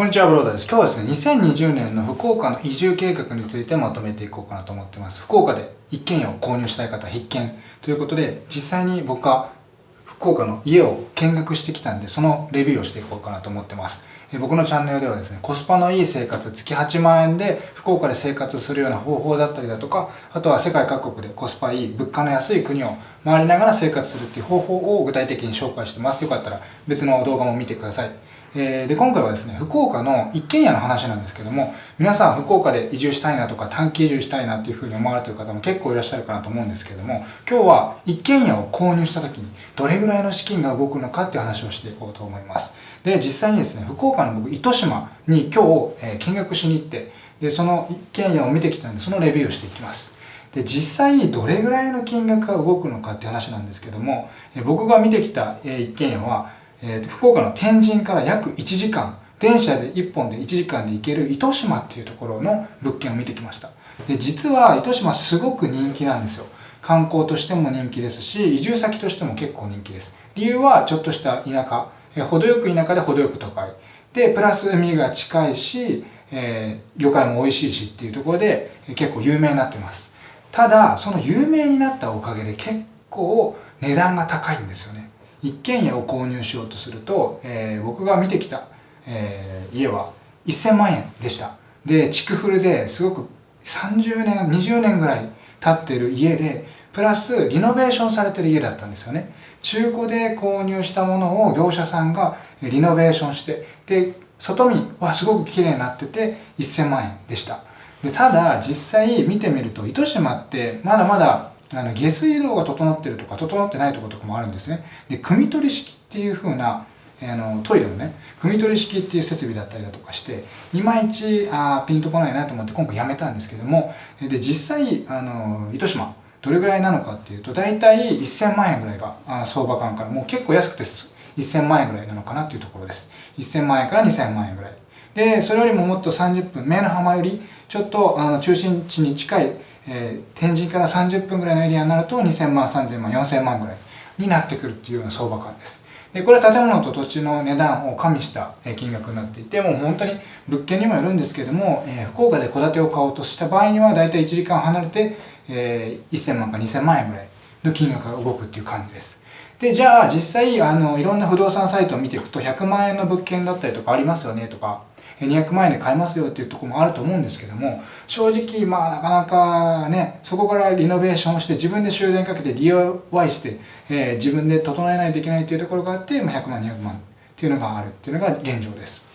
こんにちは、ブローダです。今日はですね、2020年の福岡の移住計画についてまとめていこうかなと思ってます。福岡で一軒家を購入したい方必見ということで、実際に僕は福岡の家を見学してきたんで、そのレビューをしていこうかなと思ってます。え僕のチャンネルではですね、コスパのいい生活、月8万円で福岡で生活するような方法だったりだとか、あとは世界各国でコスパいい、物価の安い国を回りながら生活するっていう方法を具体的に紹介してます。よかったら別の動画も見てください。えー、で、今回はですね、福岡の一軒家の話なんですけども、皆さん福岡で移住したいなとか短期移住したいなっていうふうに思われてる方も結構いらっしゃるかなと思うんですけども、今日は一軒家を購入した時にどれぐらいの資金が動くのかっていう話をしていこうと思います。で、実際にですね、福岡の僕、糸島に今日、えー、見学しに行って、で、その一軒家を見てきたんで、そのレビューをしていきます。で、実際にどれぐらいの金額が動くのかっていう話なんですけども、えー、僕が見てきた、えー、一軒家は、えー、福岡の天神から約1時間、電車で1本で1時間で行ける糸島っていうところの物件を見てきました。で、実は糸島すごく人気なんですよ。観光としても人気ですし、移住先としても結構人気です。理由はちょっとした田舎、えー、程よく田舎で程よく都会。で、プラス海が近いし、えー、魚介も美味しいしっていうところで、えー、結構有名になってます。ただ、その有名になったおかげで結構値段が高いんですよね。一軒家を購入しようとすると、えー、僕が見てきた、えー、家は1000万円でした。で、築古ですごく30年、20年ぐらい経ってる家で、プラスリノベーションされてる家だったんですよね。中古で購入したものを業者さんがリノベーションして、で、外見はすごく綺麗になってて1000万円でした。で、ただ実際見てみると糸島ってまだまだあの下水道が整ってるとか整ってないとことかもあるんですね。で、汲み取り式っていう風なあのトイレのね、汲み取り式っていう設備だったりだとかして、いまいちあピンとこないなと思って今回やめたんですけども、で、実際、あの、糸島、どれぐらいなのかっていうと、大体1000万円ぐらいがあの相場感からもう結構安くて1000万円ぐらいなのかなっていうところです。1000万円から2000万円ぐらい。で、それよりももっと30分、目の浜よりちょっとあの中心地に近いえー、天神から30分ぐらいのエリアになると2000万、3000万、4000万ぐらいになってくるっていうような相場感です。で、これは建物と土地の値段を加味した金額になっていて、もう本当に物件にもよるんですけども、えー、福岡で戸建てを買おうとした場合には、だいたい1時間離れて、えー、1000万か2000万円ぐらいの金額が動くっていう感じです。で、じゃあ実際、あの、いろんな不動産サイトを見ていくと、100万円の物件だったりとかありますよねとか、200万円で買えますよっていうとこもあると思うんですけども、正直、まあなかなかね、そこからリノベーションして自分で修繕かけて DIY して、えー、自分で整えないといけないっていうところがあって、まあ、100万、200万っていうのがあるっていうのが現状です。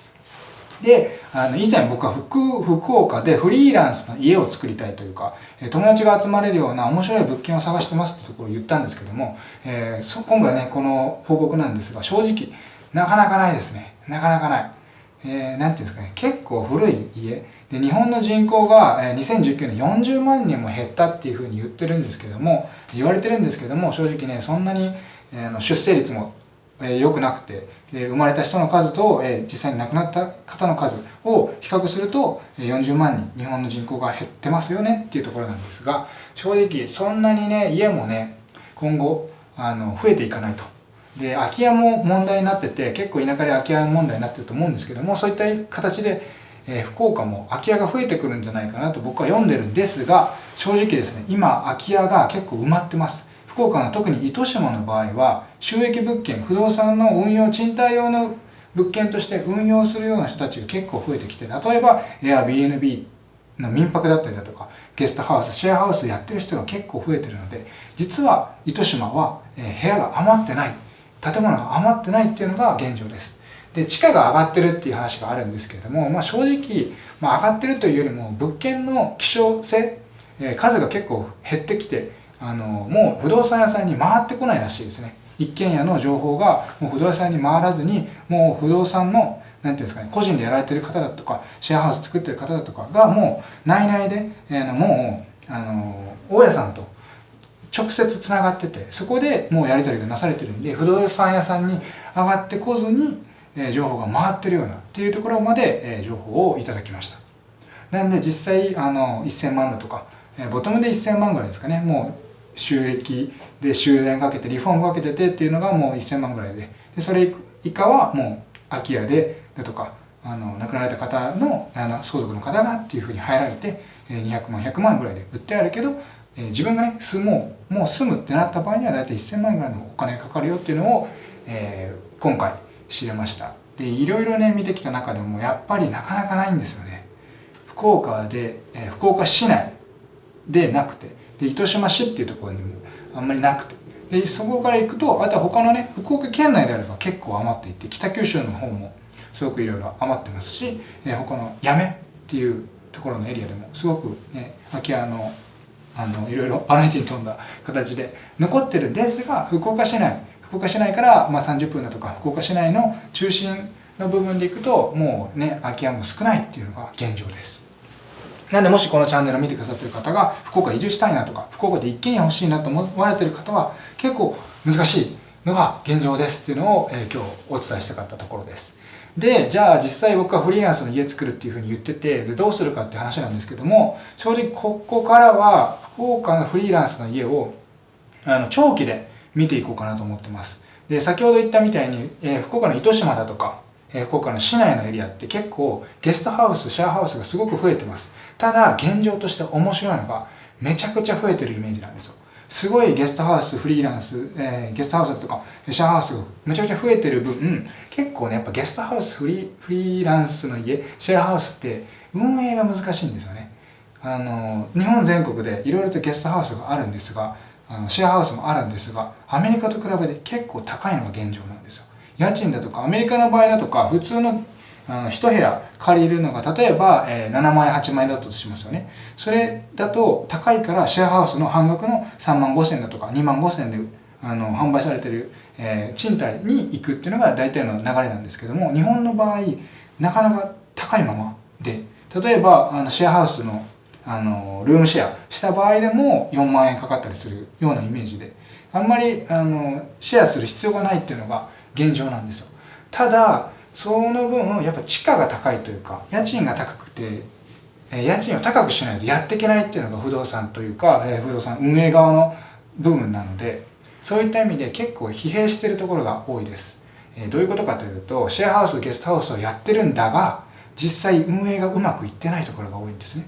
で、あの、以前僕は福、福岡でフリーランスの家を作りたいというか、友達が集まれるような面白い物件を探してますってところを言ったんですけども、えー、今回ね、この報告なんですが、正直、なかなかないですね。なかなかない。えー、ていうんですかね、結構古い家。で、日本の人口が、え、2019年40万人も減ったっていうふうに言ってるんですけども、言われてるんですけども、正直ね、そんなに、えー、出生率も良、えー、くなくて、で生まれた人の数と、えー、実際に亡くなった方の数を比較するとえ、40万人、日本の人口が減ってますよねっていうところなんですが、正直そんなにね、家もね、今後、あの、増えていかないと。で、空き家も問題になってて、結構田舎で空き家問題になってると思うんですけども、そういった形で、えー、福岡も空き家が増えてくるんじゃないかなと僕は読んでるんですが、正直ですね、今空き家が結構埋まってます。福岡の特に糸島の場合は、収益物件、不動産の運用、賃貸用の物件として運用するような人たちが結構増えてきて、例えば Airbnb の民泊だったりだとか、ゲストハウス、シェアハウスやってる人が結構増えてるので、実は糸島は、部屋が余ってない。建物が余ってないっていうのが現状です。で、地価が上がってるっていう話があるんですけれども、まあ正直、まあ上がってるというよりも物件の希少性、えー、数が結構減ってきて、あの、もう不動産屋さんに回ってこないらしいですね。一軒家の情報がもう不動産屋に回らずに、もう不動産のなんていうんですかね、個人でやられてる方だとか、シェアハウス作ってる方だとかがもう内々で、えー、もう、あの、大家さんと直接つながってて、そこでもうやり取りがなされてるんで、不動産屋さんに上がってこずに、え情報が回ってるようなっていうところまで、え情報をいただきました。なんで実際、あの、1000万だとか、えボトムで1000万ぐらいですかね、もう収益で修繕かけて、リフォームかけててっていうのがもう1000万ぐらいで、でそれ以下はもう空き家で、だとか、あの亡くなられた方のあの相続の方がっていうふうに入られて200万100万ぐらいで売ってあるけどえ自分がね住もうもう住むってなった場合には大体1000万円ぐらいのお金がかかるよっていうのを、えー、今回知れました。でいろいろね見てきた中でもやっぱりなかなかないんですよね。福岡で、えー、福岡市内でなくてで糸島市っていうところにもあんまりなくて。でそこから行くとあとは他のね福岡県内であれば結構余っていて北九州の方もすごくいろいろ余ってますし、えー、他の八女っていうところのエリアでもすごくね空き家のあのいろいろバラエティに富んだ形で残ってるんですが福岡市内福岡市内から、ま、30分だとか福岡市内の中心の部分でいくともうね空き家も少ないっていうのが現状です。なんでもしこのチャンネルを見てくださってる方が福岡移住したいなとか福岡で一軒家欲しいなと思われてる方は結構難しいのが現状ですっていうのを、え、今日お伝えしたかったところです。でじゃあ実際僕はフリーランスの家作るっていうふうに言っててでどうするかって話なんですけども正直ここからは福岡のフリーランスの家をあの長期で見ていこうかなと思ってます。で先ほど言ったみたいに、えー、福岡の糸島だとか、えー、福岡の市内のエリアって結構ゲストハウスシェアハウスがすごく増えてます。ただ現状として面白いのがめちゃくちゃ増えてるイメージなんですよ。すごいゲストハウスフリーランス、えー、ゲストハウスだとかシェアハウスがめちゃくちゃ増えてる分結構ねやっぱゲストハウスフリフリーランスの家シェアハウスって運営が難しいんですよね。あの日本全国でいろいろとゲストハウスがあるんですがあのシェアハウスもあるんですがアメリカと比べて結構高いのが現状なんですよ。家賃だとかアメリカの場合だとか普通のあの1部屋借りるのが例えば、えー、7万円8万円だったとしますよね。それだと高いからシェアハウスの半額の3万5千だとか2万5千であの販売されてる、えー、賃貸に行くっていうのが大体の流れなんですけども日本の場合なかなか高いままで例えばあのシェアハウスのあのルームシェアした場合でも4万円かかったりするようなイメージであんまりあのシェアする必要がないっていうのが現状なんですよ。ただその分やっぱ地価が高いというか家賃が高くてえ家賃を高くしないとやっていけないっていうのが不動産というかえ不動産運営側の部分なのでそういった意味で結構疲弊してるところが多いです。えどういうことかというとシェアハウスゲストハウスをやってるんだが実際運営がうまくいってないところが多いんですね。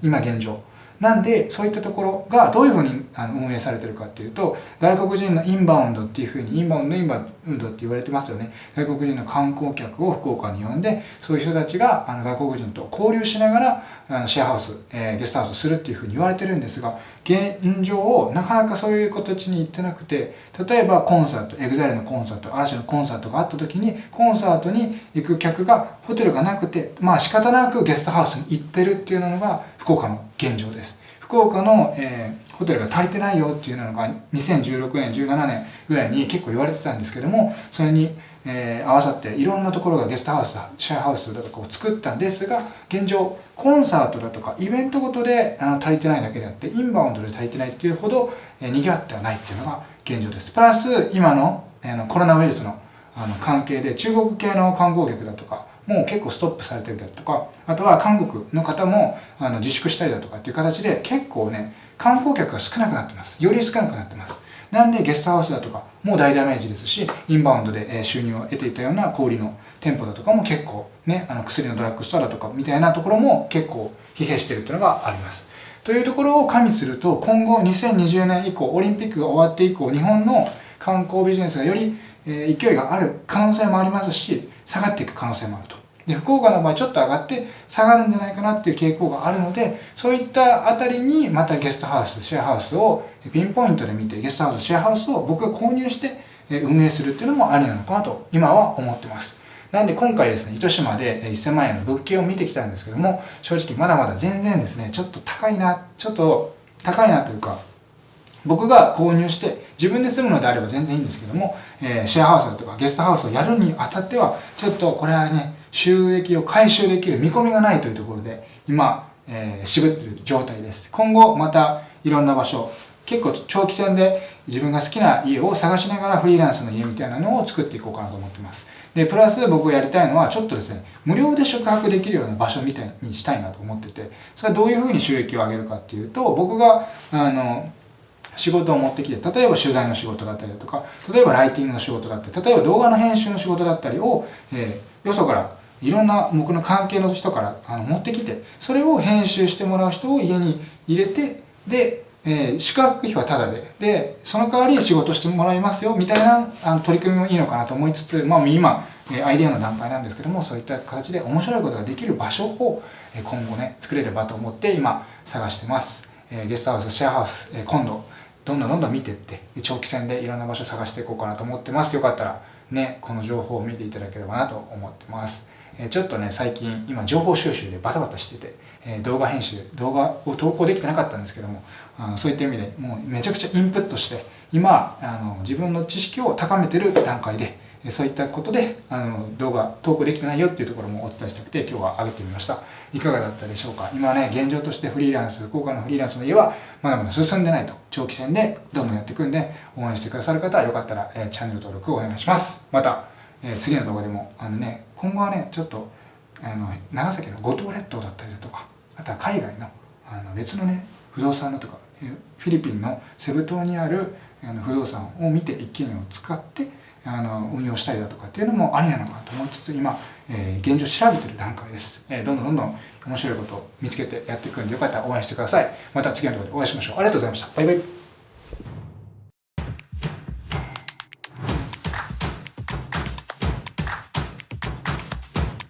今現状。なんでそういったところがどういうふうに運営されてるかっていうと外国人のインバウンドっていうふうにインバウンドインバウンドって言われてますよね。外国人の観光客を福岡に呼んでそういう人たちがあの外国人と交流しながらあのシェアハウス、え、ゲストハウスするっていうふうに言われてるんですが現状をなかなかそういう形に行ってなくて例えばコンサート EXILE のコンサート嵐のコンサートがあった時にコンサートに行く客がホテルがなくてまあ仕方なくゲストハウスに行ってるっていうのが福岡の現状です。福岡の、えー、ホテルが足りてないよっていうのが2016年17年ぐらいに結構言われてたんですけどもそれに、えー、合わさっていろんなところがゲストハウスシェアハウスだとかを作ったんですが現状コンサートだとかイベントごとであの足りてないだけであってインバウンドで足りてないっていうほど、えー、賑わってはないっていうのが現状です。プラス今の,、えー、のコロナウイルスのあの関係で中国系の観光客だとかもう結構ストップされてるだとかあとは韓国の方もあの自粛したりだとかっていう形で結構ね観光客が少なくなってます。より少なくなってます。なんでゲストハウスだとかもう大ダメージですしインバウンドで収入を得ていたような小売の店舗だとかも結構ねあの薬のドラッグストアだとかみたいなところも結構疲弊してるっていうのがあります。というところを加味すると今後2020年以降オリンピックが終わって以降日本の観光ビジネスがより勢いがある可能性もありますし下がっていく可能性もあると。で福岡の場合ちょっと上がって下がるんじゃないかなっていう傾向があるのでそういったあたりにまたゲストハウスシェアハウスをピンポイントで見てゲストハウスシェアハウスを僕が購入して運営するっていうのもありなのかなと今は思ってます。なんで今回ですね、糸島で1000万円の物件を見てきたんですけども、正直まだまだ全然ですね、ちょっと高いな、ちょっと高いなというか、僕が購入して自分で住むのであれば全然いいんですけども、えー、シェアハウスだとかゲストハウスをやるにあたっては、ちょっとこれはね、収益を回収できる見込みがないというところで今、えー、渋ってる状態です。今後またいろんな場所結構長期戦で自分が好きな家を探しながらフリーランスの家みたいなのを作っていこうかなと思ってます。でプラス僕がやりたいのはちょっとですね無料で宿泊できるような場所みたいにしたいなと思っててそれはどういうふうに収益を上げるかっていうと僕があの仕事を持ってきて例えば取材の仕事だったりだとか例えばライティングの仕事だったり例えば動画の編集の仕事だったりを、えー、よそからいろんな僕の関係の人からあの持ってきてそれを編集してもらう人を家に入れてで、えー、宿泊費はタダででその代わり仕事してもらいますよみたいなあの取り組みもいいのかなと思いつつ、まあ、今アイデアの段階なんですけどもそういった形で面白いことができる場所を今後ね作れればと思って今探してます、えゲストハウスシェアハウス、え今度どんどんどんどん見ていって長期戦でいろんな場所探していこうかなと思ってます。よかったらねこの情報を見ていただければなと思ってます。えちょっとね最近今情報収集でバタバタしてて、え動画編集動画を投稿できてなかったんですけどもあのそういった意味でもうめちゃくちゃインプットして今あの自分の知識を高めてる段階でそういったことであの動画投稿できてないよっていうところもお伝えしたくて今日は上げてみました。いかがだったでしょうか？今ね現状としてフリーランス福岡のフリーランスの家はまだまだ進んでないと長期戦でどんどんやっていくんで応援してくださる方はよかったら、え、チャンネル登録をお願いします。また、え、次の動画でもあのね今後はねちょっとあの長崎の五島列島だったりだとかあとは海外のあの別のね不動産のとかフィリピンのセブ島にあるあの不動産を見て一軒家を使ってあの運用したりだとかっていうのもありなのかと思いつつ今、えー、現状調べてる段階です、えー、どんどんどんどん面白いことを見つけてやっていくんでよかったら応援してください。また次の動画でお会いしましょう。ありがとうございました。バイバイ。